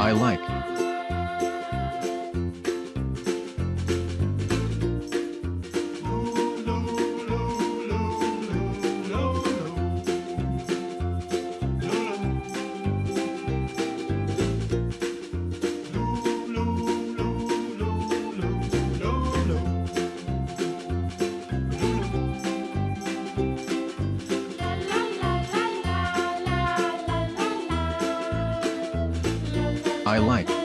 I like. I like.